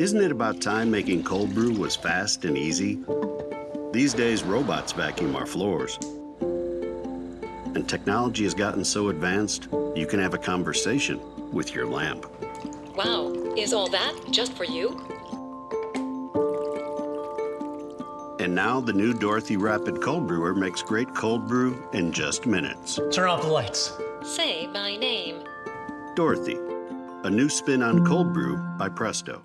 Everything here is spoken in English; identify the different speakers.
Speaker 1: Isn't it about time making cold brew was fast and easy? These days, robots vacuum our floors. And technology has gotten so advanced, you can have a conversation with your lamp.
Speaker 2: Wow, is all that just for you?
Speaker 1: And now the new Dorothy Rapid Cold Brewer makes great cold brew in just minutes.
Speaker 3: Turn off the lights.
Speaker 2: Say my name.
Speaker 1: Dorothy, a new spin on cold brew by Presto.